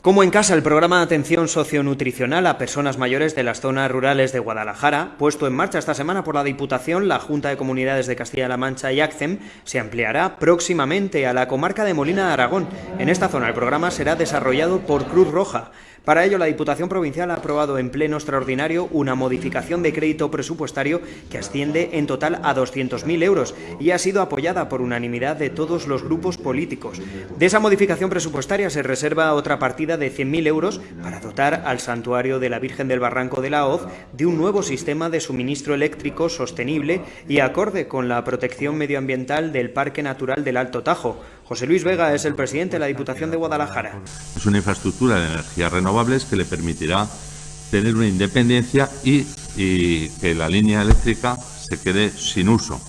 Como en casa, el programa de atención socionutricional a personas mayores de las zonas rurales de Guadalajara, puesto en marcha esta semana por la Diputación, la Junta de Comunidades de Castilla-La Mancha y ACCEM, se ampliará próximamente a la comarca de Molina de Aragón. En esta zona el programa será desarrollado por Cruz Roja. Para ello, la Diputación Provincial ha aprobado en pleno extraordinario una modificación de crédito presupuestario que asciende en total a 200.000 euros y ha sido apoyada por unanimidad de todos los grupos políticos. De esa modificación presupuestaria se reserva otra partida de 100.000 euros para dotar al Santuario de la Virgen del Barranco de la Hoz de un nuevo sistema de suministro eléctrico sostenible y acorde con la protección medioambiental del Parque Natural del Alto Tajo. José Luis Vega es el presidente de la Diputación de Guadalajara. Es una infraestructura de energías renovables que le permitirá tener una independencia y que la línea eléctrica se quede sin uso.